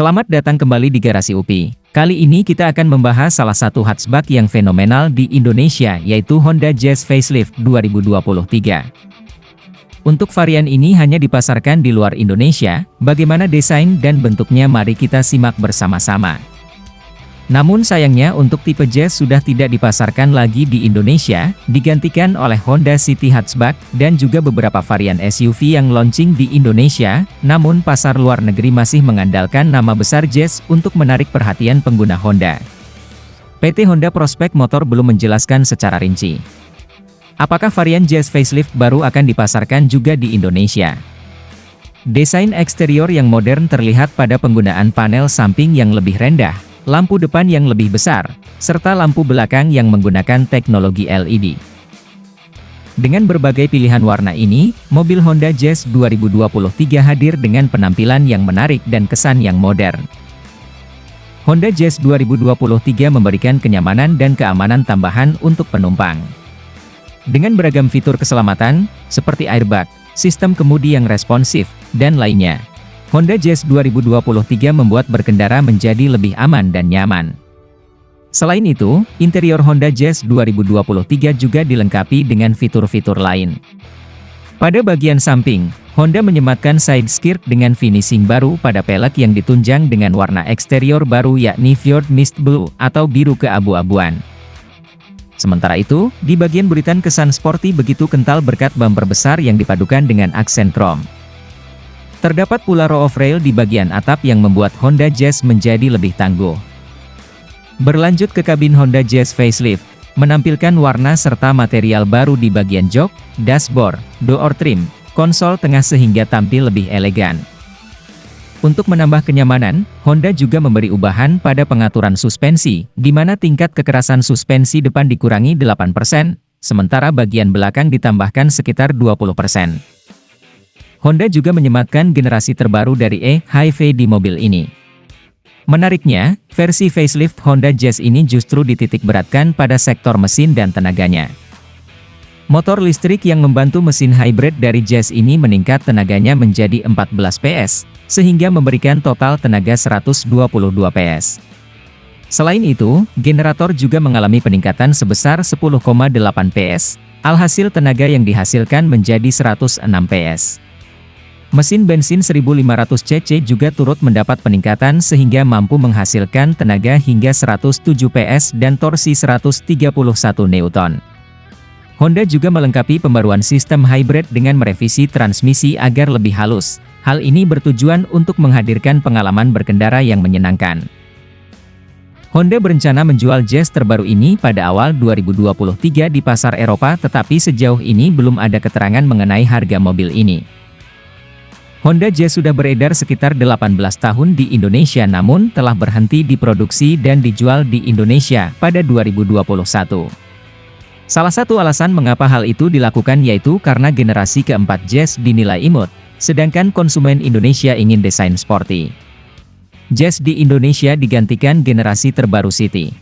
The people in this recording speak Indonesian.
Selamat datang kembali di Garasi UPI. Kali ini kita akan membahas salah satu hatchback yang fenomenal di Indonesia yaitu Honda Jazz Facelift 2023. Untuk varian ini hanya dipasarkan di luar Indonesia, bagaimana desain dan bentuknya mari kita simak bersama-sama. Namun sayangnya untuk tipe Jazz sudah tidak dipasarkan lagi di Indonesia, digantikan oleh Honda City Hatchback, dan juga beberapa varian SUV yang launching di Indonesia, namun pasar luar negeri masih mengandalkan nama besar Jazz untuk menarik perhatian pengguna Honda. PT Honda Prospek Motor belum menjelaskan secara rinci. Apakah varian Jazz facelift baru akan dipasarkan juga di Indonesia? Desain eksterior yang modern terlihat pada penggunaan panel samping yang lebih rendah, lampu depan yang lebih besar, serta lampu belakang yang menggunakan teknologi LED. Dengan berbagai pilihan warna ini, mobil Honda Jazz 2023 hadir dengan penampilan yang menarik dan kesan yang modern. Honda Jazz 2023 memberikan kenyamanan dan keamanan tambahan untuk penumpang. Dengan beragam fitur keselamatan, seperti airbag, sistem kemudi yang responsif, dan lainnya. Honda Jazz 2023 membuat berkendara menjadi lebih aman dan nyaman. Selain itu, interior Honda Jazz 2023 juga dilengkapi dengan fitur-fitur lain. Pada bagian samping, Honda menyematkan side skirt dengan finishing baru pada pelek yang ditunjang dengan warna eksterior baru yakni Fjord Mist Blue atau biru keabu-abuan. Sementara itu, di bagian buritan kesan sporty begitu kental berkat bumper besar yang dipadukan dengan aksen chrome. Terdapat pula row of rail di bagian atap yang membuat Honda Jazz menjadi lebih tangguh. Berlanjut ke kabin Honda Jazz facelift, menampilkan warna serta material baru di bagian jok, dashboard, door trim, konsol tengah sehingga tampil lebih elegan. Untuk menambah kenyamanan, Honda juga memberi ubahan pada pengaturan suspensi, di mana tingkat kekerasan suspensi depan dikurangi 8%, sementara bagian belakang ditambahkan sekitar 20%. Honda juga menyematkan generasi terbaru dari e-HiV di mobil ini. Menariknya, versi facelift Honda Jazz ini justru dititik beratkan pada sektor mesin dan tenaganya. Motor listrik yang membantu mesin hybrid dari Jazz ini meningkat tenaganya menjadi 14 PS, sehingga memberikan total tenaga 122 PS. Selain itu, generator juga mengalami peningkatan sebesar 10,8 PS, alhasil tenaga yang dihasilkan menjadi 106 PS. Mesin bensin 1500 cc juga turut mendapat peningkatan sehingga mampu menghasilkan tenaga hingga 107 PS dan torsi 131 Newton. Honda juga melengkapi pembaruan sistem hybrid dengan merevisi transmisi agar lebih halus. Hal ini bertujuan untuk menghadirkan pengalaman berkendara yang menyenangkan. Honda berencana menjual Jazz terbaru ini pada awal 2023 di pasar Eropa tetapi sejauh ini belum ada keterangan mengenai harga mobil ini. Honda Jazz sudah beredar sekitar 18 tahun di Indonesia namun telah berhenti diproduksi dan dijual di Indonesia pada 2021. Salah satu alasan mengapa hal itu dilakukan yaitu karena generasi keempat Jazz dinilai imut, sedangkan konsumen Indonesia ingin desain sporty. Jazz di Indonesia digantikan generasi terbaru City.